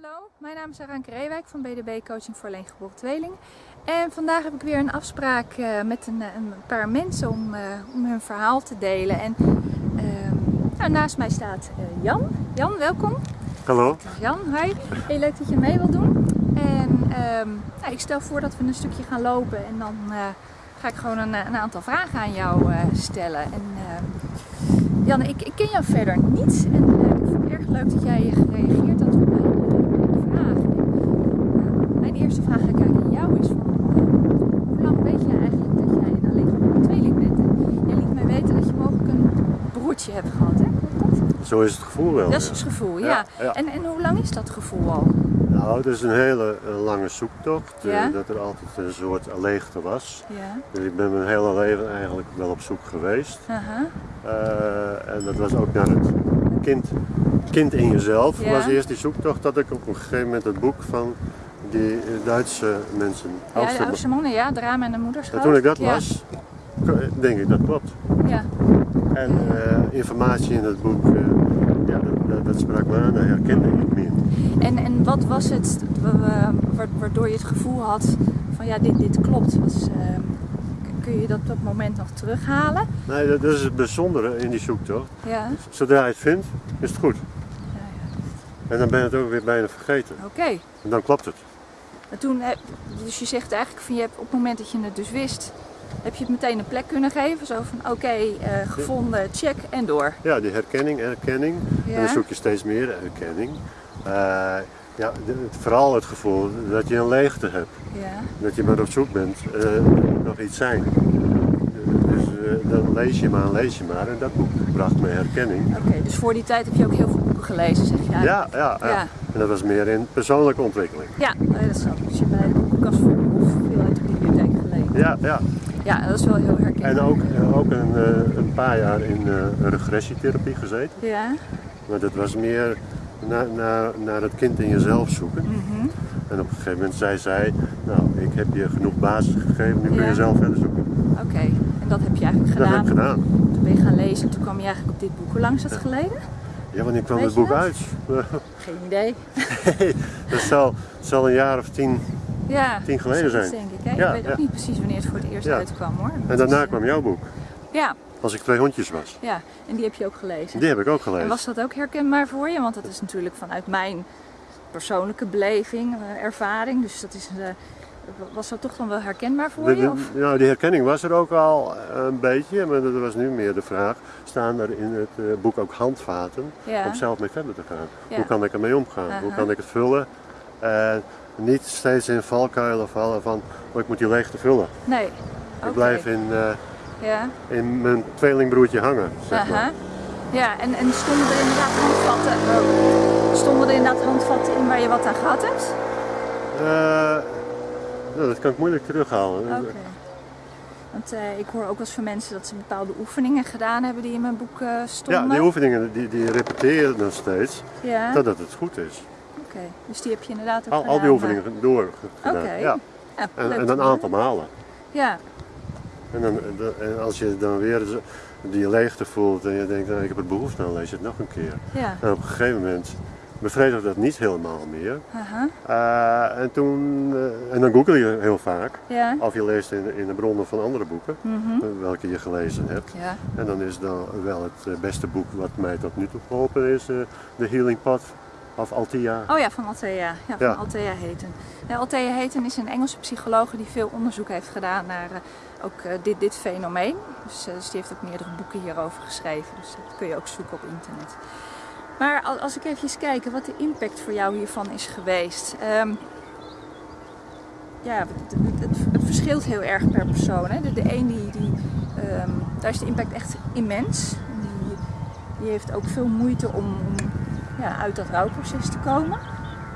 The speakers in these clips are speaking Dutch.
Hallo, mijn naam is Aranke Reewijk van BDB Coaching voor Alleengeboren Tweeling. En vandaag heb ik weer een afspraak uh, met een, een, paar mensen om, uh, om hun verhaal te delen. En uh, nou, naast mij staat Jan. Jan, welkom. Hallo. Jan, hi. Heel leuk dat je mee wilt doen. En nou, ik stel voor dat we een stukje gaan lopen en dan ga ik gewoon een, een, aantal vragen aan jou stellen. En, Jan, ik, ik, ken jou verder niet en ik vond het erg leuk dat jij gereageerd had op eerste vraag eigenlijk aan jou is van, hoe lang weet jij eigenlijk dat jij een alleengeboren tweeling bent? En jij liet mij weten dat je mogelijk een broertje hebt gehad, hè? Klopt dat? Zo is het gevoel wel. Dat is het gevoel, ja. ja, ja. En, en hoe lang is dat gevoel al? Nou, het is een hele uh, lange zoektocht. Ja? Uh, dat er altijd een soort leegte was. Ja. Dus ik ben mijn hele leven eigenlijk wel op zoek geweest. Uh -huh. en dat was ook naar het kind, kind in jezelf. was eerst die zoektocht dat ik op een gegeven moment het boek van die Duitse mensen. Ja, de oudste mannen, ja, drama en de moederschap. En toen ik dat las, denk ik dat klopt. Ja. En uh, informatie in het boek, uh, ja, dat, dat, sprak me aan, dat herkende ik meer. En, en wat was het waardoor je het gevoel had van ja, dit, dit klopt? Uh, kun je dat op dat moment nog terughalen? Nee, dat, dat is het bijzondere in die zoektocht. Ja. Zodra je het vindt, is het goed. Ja, ja. En dan ben je het ook weer bijna vergeten. Oké. Okay. En dan klopt het. En toen, dus je zegt eigenlijk van je hebt op het moment dat je het dus wist, heb je het meteen een plek kunnen geven. Zo van oké, okay, uh, gevonden, check en door. Ja, die herkenning, erkenning. Ja. En dan zoek je steeds meer herkenning. Uh, ja, het, vooral het gevoel dat je een leegte hebt. Ja. Dat je maar op zoek bent, uh, nog iets zijn. Dus dan lees je maar, lees je maar. En dat boek bracht me herkenning. Oké, okay, dus voor die tijd heb je ook heel veel boeken gelezen, zeg je Ja, ja, ja. ja. En dat was meer in persoonlijke ontwikkeling. Ja, dat ik. Dus je bij de boekenkast voor of veel uit de bibliotheek gelezen. Ja, ja. Ja, dat is wel heel herkenbaar. En ook, ook een, een paar jaar in uh, regressietherapie gezeten. Ja. Maar dat was meer naar, naar, naar het kind in jezelf zoeken. Mm -hmm. En op een gegeven moment zei zij, nou ik heb je genoeg basis gegeven, nu kun je zelf verder zoeken. Oké, en dat heb je eigenlijk Dat gedaan. heb ik gedaan. Toen ben je gaan lezen en toen kwam je eigenlijk op dit boek. Hoe lang is dat geleden? Ja, wanneer kwam Weet het boek dat? uit? Geen idee. dat zal, zal een jaar of tien. Ja, Tien geleden zijn. denk ik. Hè? Ja, ik weet ook niet precies wanneer het voor het eerst uitkwam hoor. En daarna is, eh, kwam jouw boek. Ja, Als ik twee hondjes was. ja, en die heb je ook gelezen. Die heb ik ook En gelezen. was dat ook herkenbaar voor je? Want dat is natuurlijk vanuit mijn persoonlijke beleving, eh, ervaring. Dus dat is, eh, was dat toch dan wel herkenbaar voor De- je? Of? nou, die herkenning was er ook al een beetje, maar dat was nu meer de vraag. Staan er in het eh, boek ook handvaten Ja. om zelf mee verder te gaan? Ja. Hoe kan ik ermee omgaan? Hoe kan ik het vullen? En niet steeds in valkuilen vallen van, oh, ik moet die leegte vullen. Nee. Ik blijf in, eh, Ja. in mijn tweelingbroertje hangen, zeg maar. Ja, en, en stonden er inderdaad handvatten, oh, stonden er inderdaad handvatten in waar je wat aan gehad hebt? Eh, nou, dat kan ik moeilijk terughalen. Oké. Want eh, ik hoor ook wel eens van mensen dat ze bepaalde oefeningen gedaan hebben die in mijn boek eh, stonden. Ja, die oefeningen die, die repeteren dan steeds, Ja, totdat het goed is. oké. Dus die heb je inderdaad ook Al, gedaan. al die oefeningen door gedaan. Oké. Ja. Ja, En, en een aantal malen. Ja, En, dan, en als je dan weer die leegte voelt en je denkt, nou, ik heb er behoefte aan, lees je het nog een keer. ja. En op een gegeven moment bevredigt dat niet helemaal meer. Eh, en, toen, eh, en dan google je heel vaak, of je leest in, in de bronnen van andere boeken, Mhm. eh, welke je gelezen hebt. En dan is dan wel het beste boek wat mij tot nu toe geholpen is, The Healing Path of Altia. Oh ja, van Althea. Ja, van Ja. Althea Heten. Ja, Althea Heten is een Engelse psycholoog die veel onderzoek heeft gedaan naar ook dit, dit fenomeen. Dus, dus die heeft ook meerdere boeken hierover geschreven. Dus dat kun je ook zoeken op internet. Maar al- als ik even kijk wat de impact voor jou hiervan is geweest. Ehm, ja, het- het verschilt heel erg per persoon. Hè? De, de een die, die, ehm, daar is de impact echt immens. Die, die heeft ook veel moeite om, om ja, uit dat rouwproces te komen.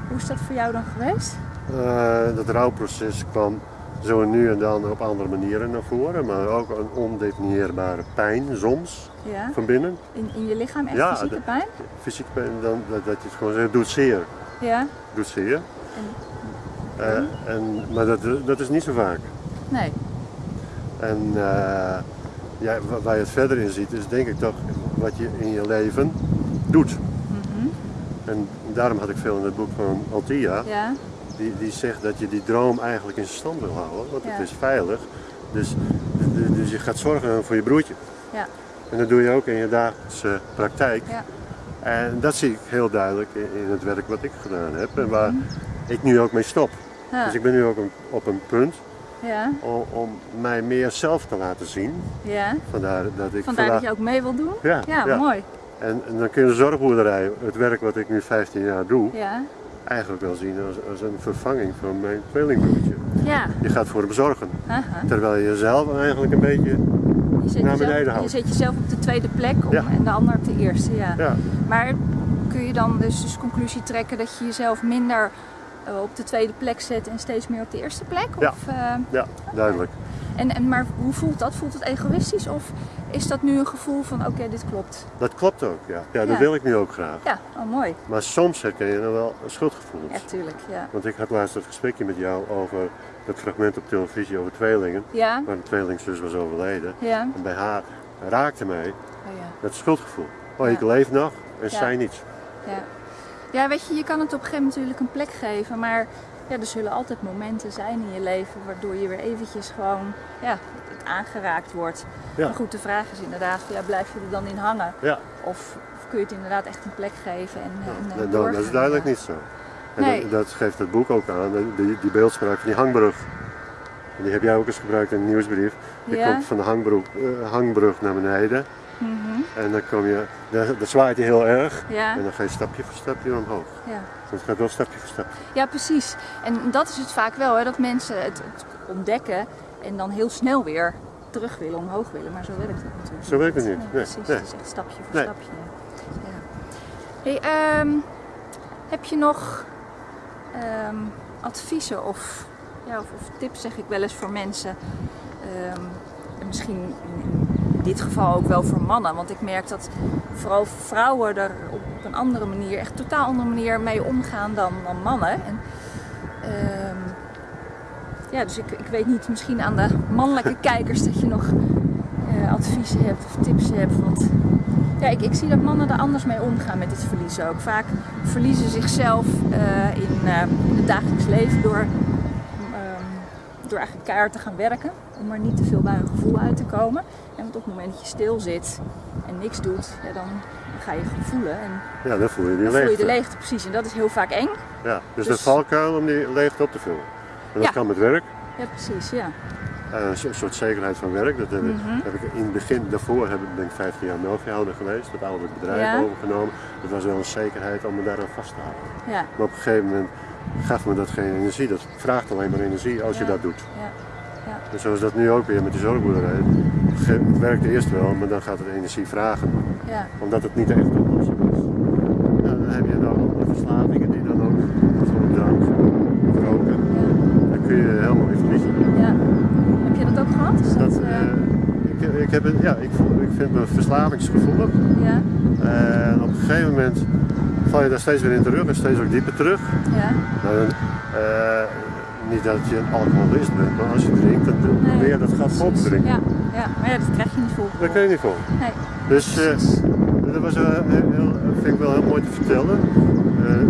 Hoe is dat voor jou dan geweest? Eh, dat rouwproces kwam zo nu en dan op andere manieren naar voren, maar ook een ondefinieerbare pijn soms Ja? van binnen. In, in je lichaam echt Ja, fysieke de- pijn? Fysiek pijn, dan, dat, dat je het gewoon zegt, doet zeer. Ja? Doet zeer. En, Eh, en, maar dat, dat is niet zo vaak. nee. En eh, ja, wa- waar je het verder in ziet, is denk ik toch wat je in je leven doet. Mhm. En daarom had ik veel in het boek van Altia. Ja, Die, die zegt dat je die droom eigenlijk in stand wil houden, want Ja. het is veilig. Dus, dus- dus je gaat zorgen voor je broertje. ja, En dat doe je ook in je dagelijkse praktijk. ja. En dat zie ik heel duidelijk in, het werk wat ik gedaan heb en waar Mhm. ik nu ook mee stop. Ja, Dus ik ben nu ook op een punt ja, om, om mij meer zelf te laten zien. ja. Vandaar dat ik Vandaar dat je ook mee wil doen? Ja, Ja, ja. mooi. En, en dan kun je de zorgboerderij, het werk wat ik nu 15 jaar doe, Ja, eigenlijk wel zien als, als een vervanging van mijn tweelingbroertje. ja. Je gaat voor hem zorgen, terwijl je jezelf eigenlijk een beetje, Je zet, Naar jezelf, beneden je houden. zet jezelf op de tweede plek om, Ja. en de ander op de eerste. Ja. ja, Maar kun je dan dus, dus conclusie trekken dat je jezelf minder eh, op de tweede plek zet en steeds meer op de eerste plek? Ja. Of, eh, ja, duidelijk. en, en, maar hoe voelt dat? Voelt het egoïstisch of is dat nu een gevoel van oké, dit klopt? Dat klopt ook, ja. ja. Dat wil ik nu ook graag. Ja, oh, mooi. Maar soms herken je dan wel schuldgevoelens. Ja, tuurlijk. Ja. Want ik had laatst een gesprekje met jou over dat fragment op televisie over tweelingen, Ja, waar een tweelingzus was overleden. ja. En bij haar raakte mij Oh, ja. dat schuldgevoel. Oh, ik leef nog en zij niet. Ja. ja, weet je, je kan het op een gegeven moment natuurlijk een plek geven, maar ja, er zullen altijd momenten zijn in je leven waardoor je weer eventjes gewoon ja, het aangeraakt wordt. Ja. Maar goed, de vraag is inderdaad, ja, blijf je er dan in hangen? Ja, Of, of kun je het inderdaad echt een plek geven en, en, en dat, dat is duidelijk niet zo. En Nee. dat, dat geeft het boek ook aan, die, die beeldspraak van die hangbrug. En die heb jij ook eens gebruikt in een nieuwsbrief. Je komt van de hangbrug, eh, hangbrug naar beneden Mhm. en dan kom je, dan, dan zwaait je heel erg Ja, en dan ga je stapje voor stapje omhoog. ja. Dus het gaat wel stapje voor stapje. ja, precies. En dat is het vaak wel, hè, dat mensen het ontdekken en dan heel snel weer terug willen, omhoog willen. Maar zo werkt het natuurlijk Zo werkt het niet. Nee, precies, nee. het is echt stapje voor Nee. stapje. Ja. Hey, ehm, heb je nog ehm, adviezen of, ja, of, of tips, zeg ik wel eens, voor mensen? Ehm, en misschien in, dit geval ook wel voor mannen, want ik merk dat vooral vrouwen er op een andere manier, echt totaal andere manier mee omgaan dan, dan mannen. En, ja, dus ik, ik weet niet, misschien aan de mannelijke kijkers dat je nog eh, adviezen hebt of tips hebt. Want ja, ik, ik zie dat mannen er anders mee omgaan met het verliezen ook. Vaak verliezen zichzelf eh, in, eh, in het dagelijks leven door, ehm, door eigenlijk keihard te gaan werken. Om er niet te veel bij een gevoel uit te komen. En want op het moment dat je stil zit en niks doet, ja, dan ga je voelen. En Ja, dan voel je die dan voel je leegte. de leegte precies. En dat is heel vaak eng. Ja, dus, Dus- de valkuil om die leegte op te vullen. En dat kan met werk. Ja, precies. Ja. Eh, een so- soort zekerheid van werk. Dat heb, ik- Mhm. heb ik in het begin, daarvoor heb ik, ben ik 15 jaar melkveehouder geweest. Dat ouderlijk bedrijf Ja. overgenomen. Dat was wel een zekerheid om me daaraan vast te houden. Ja. Maar op een gegeven moment gaf me dat geen energie. Dat vraagt alleen maar energie als je dat doet. Ja. Ja. En zo is dat nu ook weer met die zorgboerderij. Het werkte eerst wel, maar dan gaat het energie vragen. Ja. Omdat het niet de echte oplossing is. Nou, dan heb je dan ook de verslavingen die dan ook voor drank, roken. Dan kun je helemaal weer verliezen. Ja. Heb je dat ook gehad? Is dat, Dat, eh, eh, ik, ik, heb, het- ja, ik, voel- ik vind me verslavingsgevoelig. ja. En op een gegeven moment val je daar steeds weer in terug en steeds ook dieper terug. Ja. Nou, dan, eh, niet dat je een alcoholist bent, maar als je drinkt, dan probeer je dat gat vol te drinken. Ja. ja. Maar ja, dat krijg je niet vol. Dat kun je niet vol. Nee. Dus eh, dat was, eh, heel, vind ik wel heel mooi te vertellen.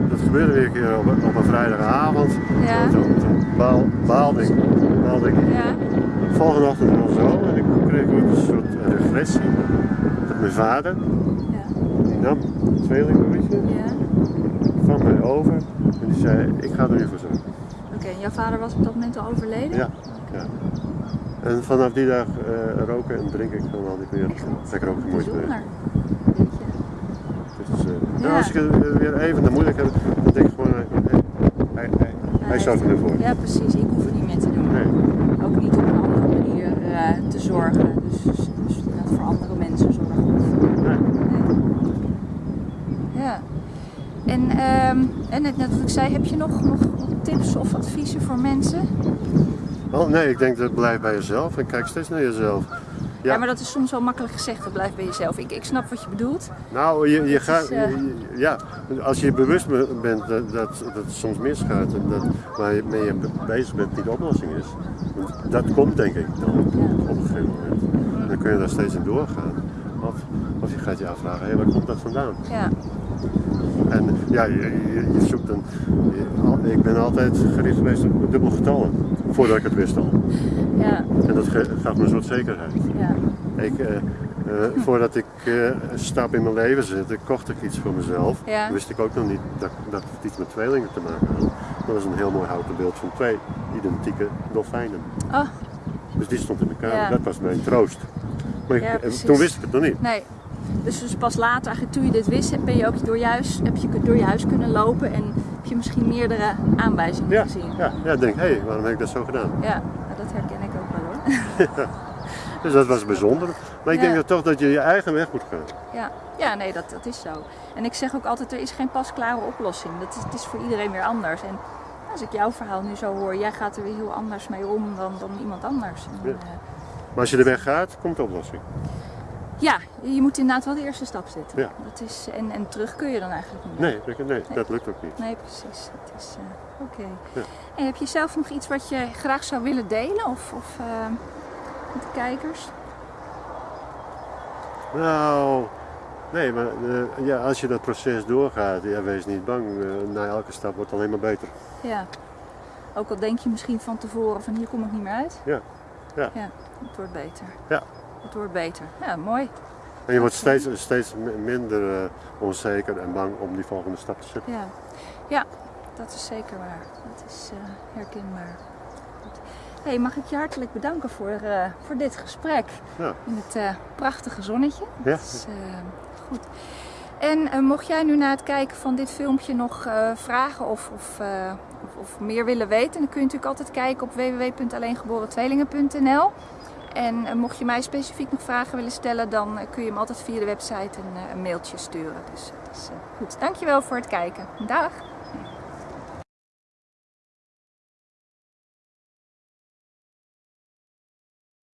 Dat gebeurde weer een keer op, op een vrijdagavond. Ja. Toen, toen baal, baalde ik. Baalde ik. Ja. Volgende ochtend wel zo en ik kreeg ook een soort regressie. Dat mijn vader, Ja. die nam een tweelingbroertje Ja. van mij over en die zei, ik ga er nu voor zorgen. Oké, en jouw vader was op dat moment al overleden? Ja, ja. En vanaf die dag eh, roken en drinken ik gewoon al niet meer. Lekker ook moeite mee. Eh, Ja. als ik het eh, weer even de moeilijk heb, dan denk ik gewoon, eh, hij, hij, hij, hij zorgt er nu voor. Ja, precies. Ik hoef het niet meer te doen. Nee. Ook niet op een andere manier eh, te zorgen. Dus, dus, dus voor andere mensen zorgen. Nee. nee. Ja. En, ehm, en net, net wat ik zei, heb je nog, nog, nog tips of adviezen voor mensen? Oh, nee, ik denk dat blijf bij jezelf en kijk steeds naar jezelf. Ja. Ja. maar dat is soms wel makkelijk gezegd, dat blijft bij jezelf. Ik, ik snap wat je bedoelt. Nou, je, je gaat, is, eh, je- ja, als je bewust be- bent dat, dat, dat het soms misgaat en dat waar je mee bezig bent niet de oplossing is. Dat komt denk ik dan op een gegeven moment. Dan kun je daar steeds in doorgaan. Of, of je gaat je afvragen, hé, waar komt dat vandaan? Ja. En ja, je, je, zoekt een. ik ben altijd gericht geweest op dubbel getallen, voordat ik het wist al. Ja. En dat gaf me een soort zekerheid. Ja. Ik, eh, eh, voordat ik eh, een stap in mijn leven zette, kocht ik iets voor mezelf. Ja. Wist ik ook nog niet dat, dat het iets met tweelingen te maken had. Dat was een heel mooi houten beeld van twee identieke dolfijnen. Oh, Dus die stond in de kamer. Ja. Dat was mijn troost. Maar ik- Ja, precies. toen wist ik het nog niet. nee. Dus, dus pas later, eigenlijk toen je dit wist, ben je ook door je huis, heb je door je huis kunnen lopen en je misschien meerdere aanwijzingen Ja, gezien. ja, ja ik denk, hé, hey, waarom heb ik dat zo gedaan? Ja, dat herken ik ook wel hoor. Dus dat was bijzonder. Maar ik Ja. denk dat toch dat je je eigen weg moet gaan. Ja, ja nee, dat, dat is zo. En ik zeg ook altijd, er is geen pasklare oplossing. Dat is, het is voor iedereen weer anders. En als ik jouw verhaal nu zo hoor, jij gaat er weer heel anders mee om dan, dan iemand anders. En, Ja. eh, Maar als je de weg gaat, komt de oplossing. Ja, je moet inderdaad wel de eerste stap zetten. Ja. Dat is, en, en terug kun je dan eigenlijk niet. Nee, dat- nee, dat lukt ook niet. Nee, precies. Dat is eh, oké. Ja. En heb je zelf nog iets wat je graag zou willen delen? Of, of eh, met de kijkers? Nou, nee, maar eh, ja, als je dat proces doorgaat, ja, wees niet bang. Na elke stap wordt het alleen maar beter. Ja. Ook al denk je misschien van tevoren van hier kom ik niet meer uit. Ja, ja. Ja, het wordt beter. Ja. Het wordt beter. Ja, mooi. En je wordt steeds, steeds mi- minder eh, onzeker en bang om die volgende stap te zetten. Ja, ja dat is zeker waar. Dat is eh, herkenbaar. Goed. Hey, mag ik je hartelijk bedanken voor, eh, voor dit gesprek Ja. in het prachtige zonnetje. Ja. Dat is, goed. En mocht jij nu na het kijken van dit filmpje nog vragen of, of, of, of meer willen weten, dan kun je natuurlijk altijd kijken op www.alleengeboren-tweelingen.nl. En eh, mocht je mij specifiek nog vragen willen stellen, dan eh, kun je hem altijd via de website een, eh, mailtje sturen. Dus, dus eh, goed, dankjewel voor het kijken. Dag!